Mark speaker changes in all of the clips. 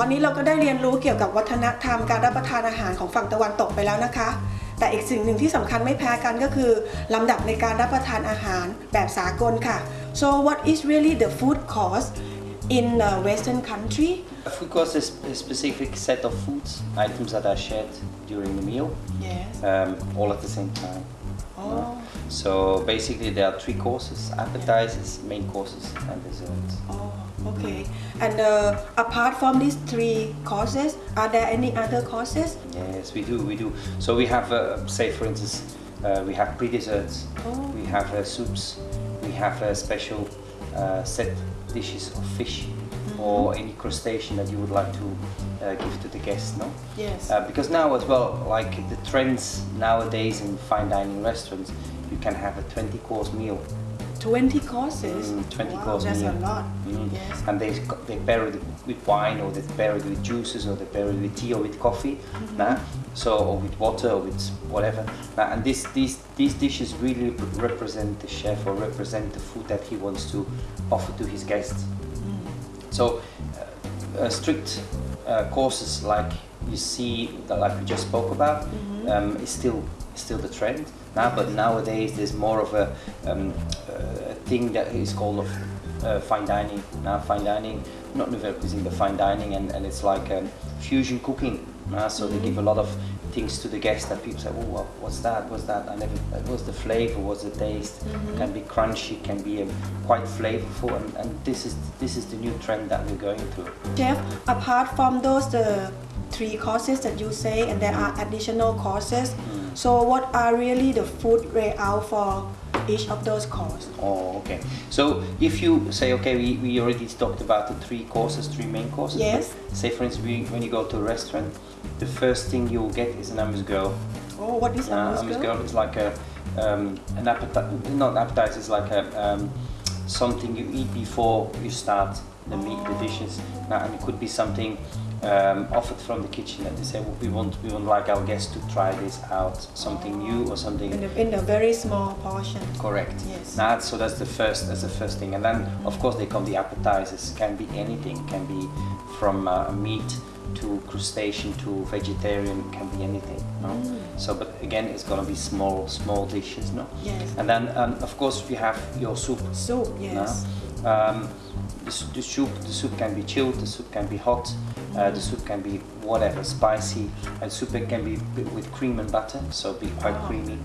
Speaker 1: ตอนนี้เราก็ได้เรียนรู้เกี่ยวกับวัฒนธรรมการรับประทานอาหารของฝั่งตะวันตกไปแล้วนะคะ แต่อีกสิ่งหนึ่งที่สำคัญไม่แพ้กันก็คือลำดับในการรับประทานอาหารแบบสากลค่ะ so what is really the food cost in a western country
Speaker 2: A food course is a specific set of foods, items that are shared during the meal,
Speaker 1: yes
Speaker 2: um, all at the same time.
Speaker 1: oh
Speaker 2: So basically there are three courses, appetizers, main courses and desserts.
Speaker 1: Oh, okay. And uh, apart from these three courses, are there any other courses?
Speaker 2: Yes, we do, we do. So we have, uh, say for instance, uh, we have pre-desserts,
Speaker 1: Oh.
Speaker 2: we have uh, soups, we have uh, special uh, set dishes of fish or any crustacean that you would like to uh, give to the guests, no?
Speaker 1: Yes.
Speaker 2: Uh, because now as well, like the trends nowadays in fine dining restaurants, you can have a 20 course meal
Speaker 1: 20 courses?
Speaker 2: Mm, 20
Speaker 1: wow,
Speaker 2: course
Speaker 1: that's
Speaker 2: meal.
Speaker 1: a lot.
Speaker 2: Mm.
Speaker 1: Yes.
Speaker 2: and they they pair it with wine or they pair it with juices or they pair it with tea or with coffee
Speaker 1: Mm-hmm.
Speaker 2: nah? so or with water or with whatever nah, and this, these these dishes really represent the chef or represent the food that he wants to offer to his guests
Speaker 1: Mm.
Speaker 2: so uh, uh, strict uh, courses like you see that like we just spoke about
Speaker 1: Mm-hmm.
Speaker 2: um, is still still the trend now but nowadays there's more of a, um, a thing that is called of uh, fine dining. Now fine dining not nouvelle cuisine but fine dining and, and it's like um, fusion cooking. Uh, so they give a lot of things to the guests that people say oh well, what's that? What's that? I never what's the flavor? What's the taste? Can be crunchy can be um, quite flavorful and, and this is this is the new trend that we're going through.
Speaker 1: Chef, apart from those the three courses that you say, and there are additional courses.
Speaker 2: Mm.
Speaker 1: So, what are really the food layout for each of those courses?
Speaker 2: Oh, okay. So if you say, okay, we, we already talked about the three courses, three main courses.
Speaker 1: Yes.
Speaker 2: Say, for instance, we, when you go to a restaurant, the first thing you'll get is an amuse-gueule.
Speaker 1: Oh, what is
Speaker 2: Uh,
Speaker 1: uh,
Speaker 2: amuse-gueule is like a um, an appetizer, not appetizer, it's like a um, something you eat before you start the meat, the dishes. Now, and it could be something um, offered from the kitchen that they say, well, we want we want like our guests to try this out, something new or something
Speaker 1: in a, in a very small portion?
Speaker 2: Correct.
Speaker 1: Yes.
Speaker 2: Nah, so that's the first. That's the first thing, and then of course they come the appetizers. Can be anything. Can be from uh, meat to crustacean to vegetarian. Can be anything. No. So, but again, it's gonna be small, small dishes. No.
Speaker 1: Yes.
Speaker 2: And then um, of course we have your soup.
Speaker 1: Soup, yes.
Speaker 2: no? Um, the, the soup, the soup can be chilled. The soup can be hot. Uh, the soup can be whatever, spicy. And soup it can be with cream and butter, so be quite
Speaker 1: Oh.
Speaker 2: creamy.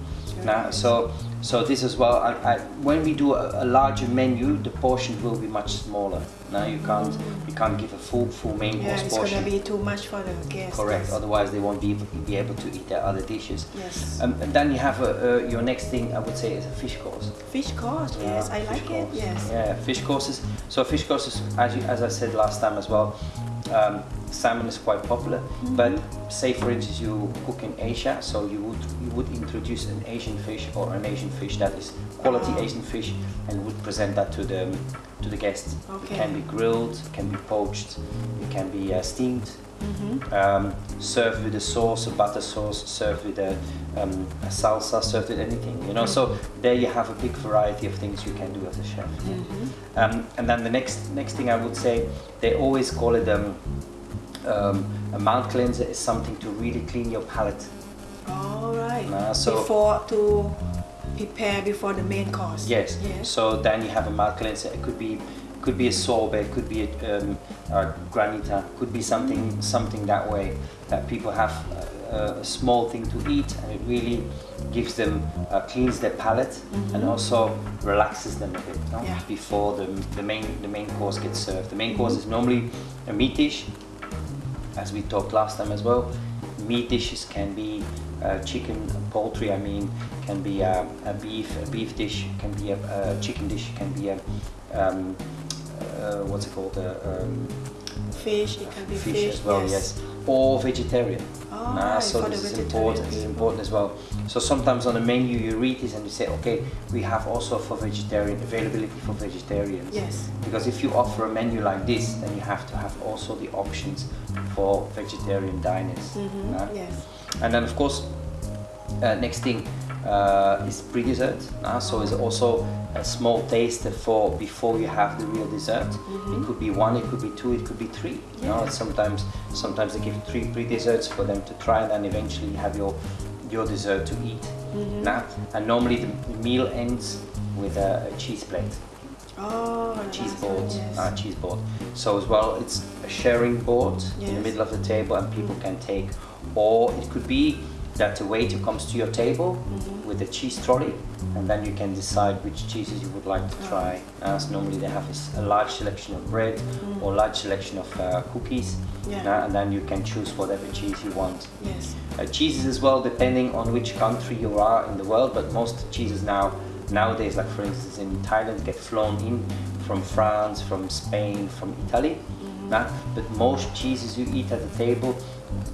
Speaker 2: Now, so so this as well. I, I, when we do a, a larger menu, the portion will be much smaller. Now you can't you can't give a full full main
Speaker 1: Yeah,
Speaker 2: course
Speaker 1: it's
Speaker 2: portion.
Speaker 1: gonna be too much for the guests.
Speaker 2: Correct. Otherwise, they won't be able, be able to eat their other dishes.
Speaker 1: Yes.
Speaker 2: Um, and then you have a, uh, your next thing. I would say is a fish course.
Speaker 1: Fish course, yes, I like it, yes.
Speaker 2: Yeah, fish courses. So fish courses, as, you, as I said last time as well, um, salmon is quite popular.
Speaker 1: Mm-hmm.
Speaker 2: But say for instance you cook in Asia, so you would you would introduce an Asian fish or an Asian fish that is quality
Speaker 1: Ah.
Speaker 2: Asian fish, and would present that to the to the guests.
Speaker 1: Okay.
Speaker 2: It can be grilled, it can be poached, it can be uh, steamed.
Speaker 1: Mm-hmm.
Speaker 2: Um, served with a sauce, a butter sauce, served with a, um, a salsa, served with anything, you know. So there you have a big variety of things you can do as a chef.
Speaker 1: Mm-hmm.
Speaker 2: Um, and then the next next thing I would say, they always call it um, um, a mouth cleanser is something to really clean your palate.
Speaker 1: All right.
Speaker 2: Uh, so-
Speaker 1: before to prepare before the main course.
Speaker 2: Yes.
Speaker 1: Yes.
Speaker 2: So then you have a mouth cleanser. It could be could be a sorbet, could be a, um, a granita, could be something something that way that people have a, a small thing to eat and it really gives them uh, cleans their palate and also relaxes them a bit no?
Speaker 1: Yeah.
Speaker 2: before the, the main the main course gets served. The main course is normally a meat dish, as we talked last time as well. Meat dishes can be uh, chicken, poultry. I mean, can be a, a beef, a beef dish. Can be a, a chicken dish. Can be a um, uh, what's it called? A, um,
Speaker 1: Fish, it can be
Speaker 2: fish,
Speaker 1: fish,
Speaker 2: as well. Yes. Or vegetarian.
Speaker 1: Oh,
Speaker 2: Nah, so this is important. Is important as well. So sometimes on the menu you read this and you say, okay, we have also for vegetarian availability for vegetarians.
Speaker 1: Yes.
Speaker 2: Because if you offer a menu like this, then you have to have also the options for vegetarian diners.
Speaker 1: Mm-hmm.
Speaker 2: nah?
Speaker 1: Yes.
Speaker 2: And then of course, uh, next thing, uh, is pre-dessert. Uh, so it's also a small taste for before you have the real dessert. It could be one, it could be two, it could be three. You know, sometimes sometimes they give three pre-desserts for them to try, and then eventually you have your your dessert to eat. Nah? And normally the meal ends with a, a cheese plate,
Speaker 1: Oh,
Speaker 2: cheese board,
Speaker 1: one, yes.
Speaker 2: uh, cheese board. So as well, it's a sharing board in the middle of the table, and people can take. Or it could be that the waiter comes to your table
Speaker 1: Mm-hmm.
Speaker 2: with a cheese trolley, and then you can decide which cheeses you would like to
Speaker 1: Oh.
Speaker 2: try. As normally they have a large selection of bread or large selection of uh, cookies,
Speaker 1: Mm. Yeah.
Speaker 2: uh, and then you can choose whatever cheese you want.
Speaker 1: Yes.
Speaker 2: Uh, cheeses as well, depending on which country you are in the world, but most cheeses now nowadays, like for instance in Thailand, get flown in from France, from Spain, from Italy. Nah? But most cheeses you eat at the table,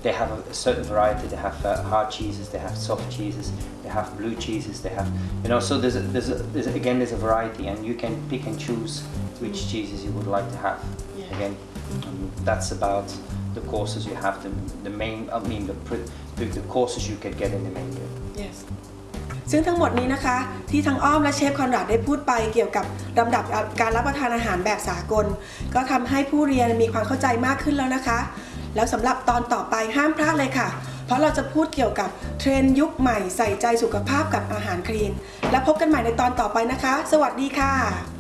Speaker 2: they have a, certain variety. They have uh, hard cheeses, they have soft cheeses, they have blue cheeses, they have you know. So there's a, there's, a, there's a, again there's a variety, and you can pick and choose which cheeses you would like to have.
Speaker 1: Yeah.
Speaker 2: Again, um, that's about the courses you have. The, the main, I mean the, the the courses you can get in the menu.
Speaker 1: Yes ซึ่งทั้งหมดนี้นะคะที่ทั้งอ้อมและเชฟคอนราดได้พูดไปเกี่ยวกับลำดับการรับประทานอาหารแบบสากล ก็ทำให้ผู้เรียนมีความเข้าใจมากขึ้นแล้วนะคะ แล้วสำหรับตอนต่อไปห้ามพลาดเลยค่ะ เพราะเราจะพูดเกี่ยวกับเทรนยุคใหม่ใส่ใจสุขภาพกับอาหารคลีน และพบกันใหม่ในตอนต่อไปนะคะ สวัสดีค่ะ